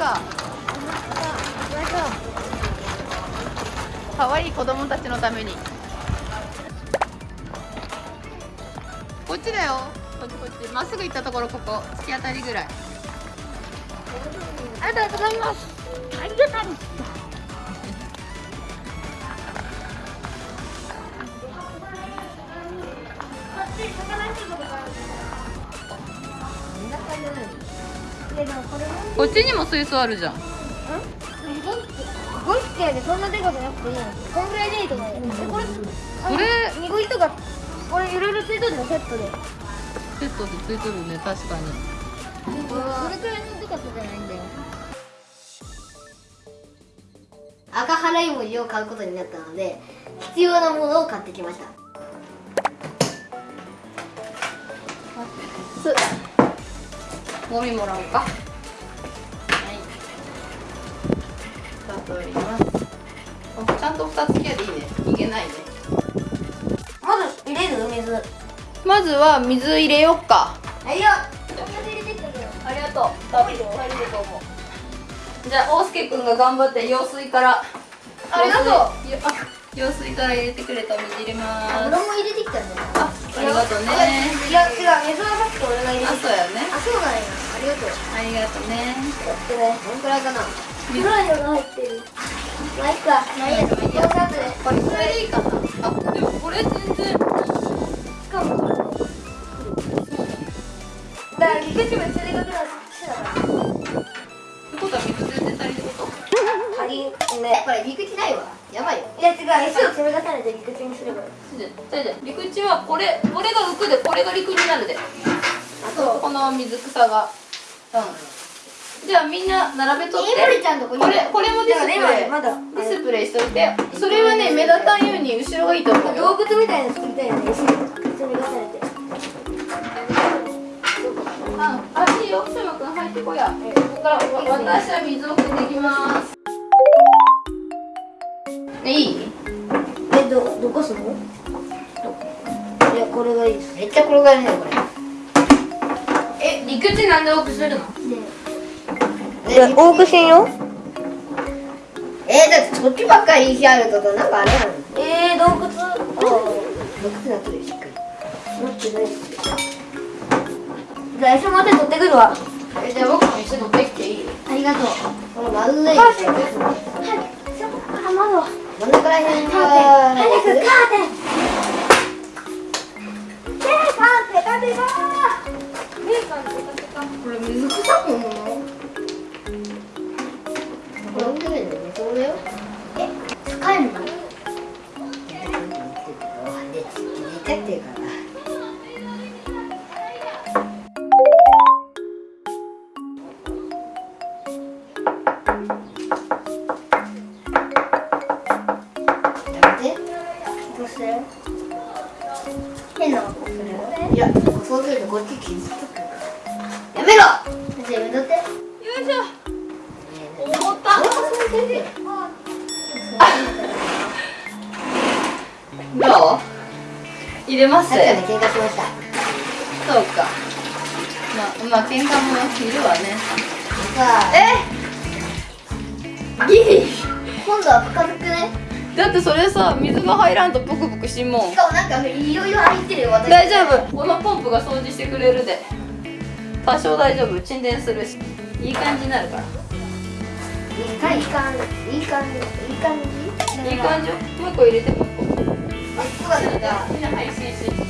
か。可愛い子供たちのために。こっちだよ。こっちこっちまっすぐ行ったところここ突き当たりぐらい。ありがとうございます。ありがとうこっちにも水槽あるじゃん。5匹やでそんなでかくなくていいのこんぐらいでいいと思うよ、これこれ？ニゴイとかこれいろいろついとるのセットで。セットでついてるね確かに。それくらいのでかさじゃないんだよ。赤払い文字を買うことになったので必要なものを買ってきました。すゴミもらおうか。はい。2つ折ります。あちゃんと2つ切りゃでいいね。いけないね。まず入れる？水。まずは水入れよっか。はいよ入れてきたけどありがとう。多分足りると思うじゃあ大輔くんが頑張って用水から。ありがとう用水から入れてくれたお水入れます。油も入れてきたんだよあありがとうね。いや違う。水はさっき俺が入れてきた。あそうやね。あそうなんや。ありがとう。ありがとうね。やってねどんくらいかな。黒いのが入ってる。まあいっか。まあいいや。まあい。いやどうぞ後で。これくらいでいいかな。あ陸地はこれこれが浮くでこれが陸になるで。あとこの水草が。うん。じゃあみんな並べとって。え森ちゃんとこれこれもディスプレイ。まだディスプレイしといて。それはね目立たんように後ろがいいと思うよ。動物みたいなの作りたいよねああいいよ。草野くん入ってこや。ここから私は水を汲んできます。ねいい？えどどこすのいやこれがいいです。めっちゃ転がるねこれ。え陸地なんで多くするの？いや多くしんよ。えー、だってそっちばっかり石あるとなんかあれなのえー、洞窟。あ毒なってるしっかり。待ってないじゃあ餌まで取ってくるわ。えじゃあ僕もってきていい？ありがとう。この丸いはいはいあまだ真ん中らへんが早くカーテン。え、カーテンカーテン。がこれ水草もなこれ置いいだよねこれよえ使えんの？で入れてっていうかな変なことするよいやそうするとこっち傷つくやめろ。じゃあやめとって。よいしょ。思ったどう？入れます？喧嘩しました。そうか。まあまあ喧嘩もいるわね。さあ。え？ギリ。今度は深くねだってそれさ水が入らんとブクブクしんもん。しかもなんかいろいろ入ってるよ私。大丈夫。このポンプが掃除してくれるで。多少大丈夫。沈殿するし。いい感じになるから。いい感じいい感じいい感じ？いい感じいい感じよ。もう一個入れてもう一個。あはいがいました。っ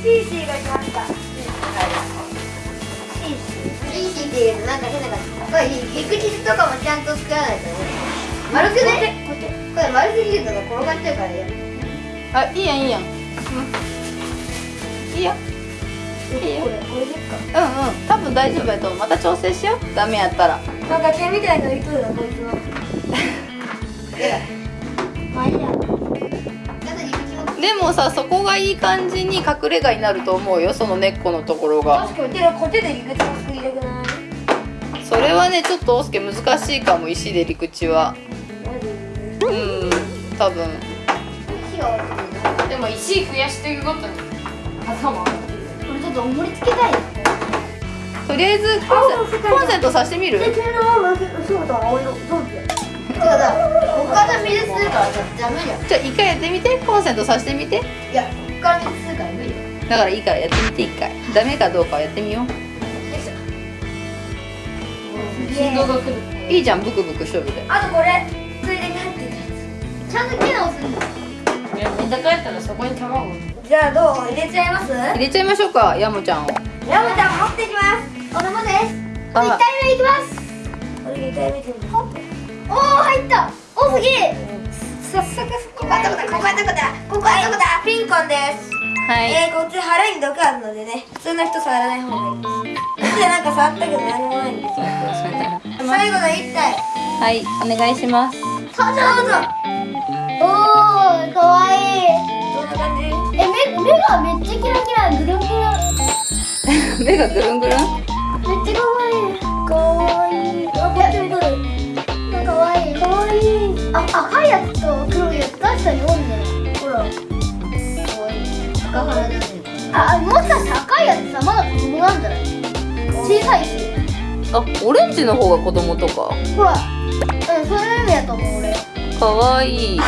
ていうとなんか変な感じ。これ陸地とかもちゃんと作らないとね丸くね？これ丸すぎるとね転がっちゃうからやあいいやんいいやん、うん、いいよいいよこれこれでっか。うんうん。多分大丈夫やと思う。また調整しよう。ダメやったら。なんか毛みたいなのいとるよこいつは。まあいでもさそこがいい感じに隠れ家になると思うよその根っこのところが。確かにで陸地も作りたくない？それはねちょっと大輔難しいかも石で陸地はうん多分。でも石増やしていくごとに頭をってこれちょっと盛り付けたいとりあえずコンセコンセントさしてみるで、君のママ、そうだ、青色、ゾンビ。てかさこっから水するからダメじゃんじゃあ一回やってみてコンセントさしてみていやこっから水するから無理よだからいいからやってみて一回ダメかどうかやってみよう振動が来るいいじゃんブクブクしとるであとこれ、ちゃんと機能するんだみんな帰ったらそこに卵？じゃあどう？入れちゃいます？入れちゃいましょうかヤモちゃんを。ヤムちゃん持ってきます。子供です。あ1体目いきます。これ2回見てみるおお入った。おすげえ。早速ここはどこだここはどこだここはどこだ？ピンコンです。はい。えー、こっち腹に毒あるのでね。普通の人触らない方がいい。ですでなんか触ったけど何もないんですよ。最後の1体。はいお願いします。登場ぞおおかわいい。どんな感じえ目目がめっちゃキラキラぐるんぐるん。目がぐるんぐるん？めっちゃかわいい。かわいい。あこっち見とるかかわいいかわいいあ赤いやつと黒いやつ確かにおんね。ほら。かわいい赤原だねあもしかして赤いやつさまだ子供なんじゃない？小さいし。あオレンジの方が子供とか。ほら。うんそういう意味やと思う俺。かわいい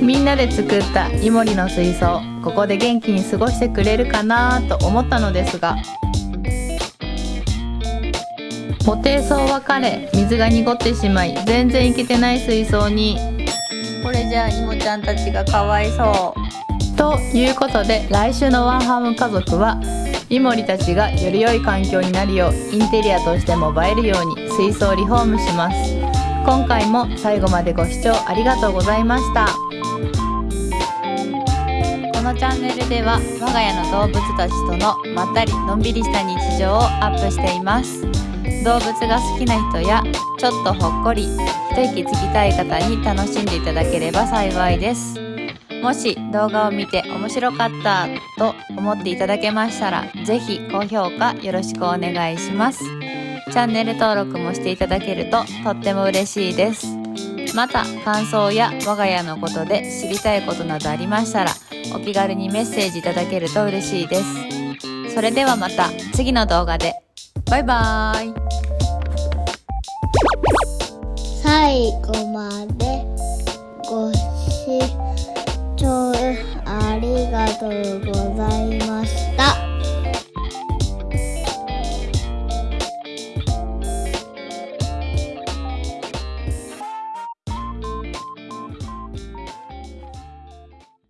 みんなで作ったイモリの水槽ここで元気に過ごしてくれるかなと思ったのですがご低層は枯れ水が濁ってしまい全然いけてない水槽にこれじゃあイモちゃんたちがかわいそう。ということで来週のワンハーム家族はイモリたちがより良い環境になるようインテリアとしても映えるように水槽リフォームします。今回も最後までご視聴ありがとうございました。このチャンネルでは我が家の動物たちとのまったりのんびりした日常をアップしています。動物が好きな人やちょっとほっこり一息つきたい方に楽しんでいただければ幸いです。もし動画を見て面白かったと思っていただけましたらぜひ高評価よろしくお願いします。チャンネル登録もしていただけるととっても嬉しいです。また感想や我が家のことで知りたいことなどありましたらお気軽にメッセージいただけると嬉しいです。それではまた次の動画で。バイバーイ。最後までご視聴ありがとうございま